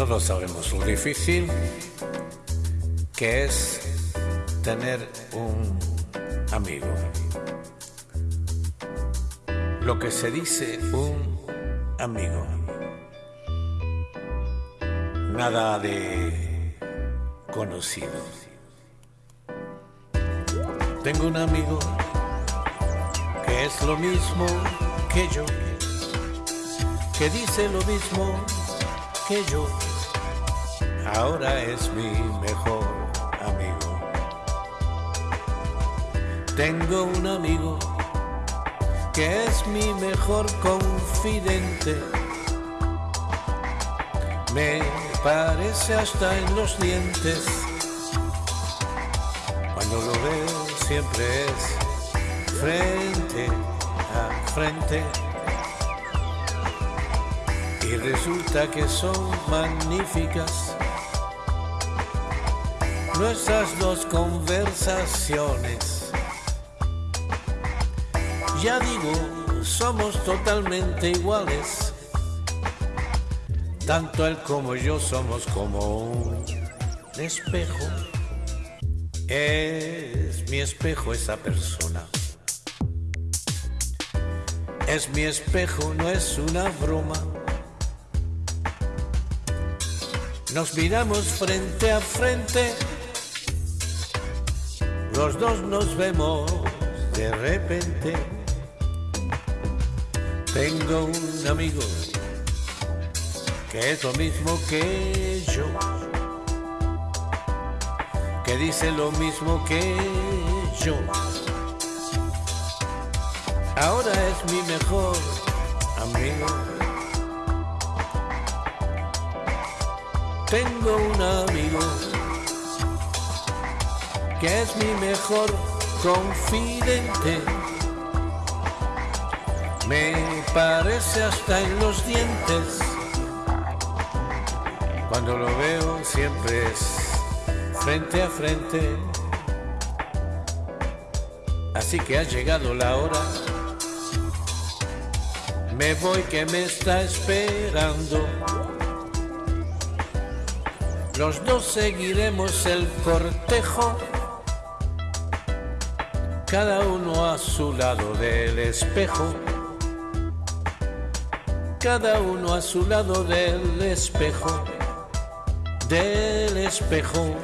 Todos sabemos lo difícil que es tener un amigo. Lo que se dice un amigo. Nada de conocido. Tengo un amigo que es lo mismo que yo, que dice lo mismo que yo. Ahora es mi mejor amigo. Tengo un amigo que es mi mejor confidente. Me parece hasta en los dientes. Cuando lo veo siempre es frente a frente. Y resulta que son magníficas nuestras dos conversaciones. Ya digo, somos totalmente iguales. Tanto él como yo somos como un espejo. Es mi espejo esa persona. Es mi espejo, no es una broma. Nos miramos frente a frente. Los dos nos vemos de repente. Tengo un amigo que es lo mismo que yo, que dice lo mismo que yo. Ahora es mi mejor amigo. Tengo un amigo que es mi mejor confidente me parece hasta en los dientes. Cuando lo veo siempre es frente a frente. Así que ha llegado la hora. Me voy que me está esperando. Los dos seguiremos el cortejo, cada uno a su lado del espejo cada uno a su lado del espejo, del espejo.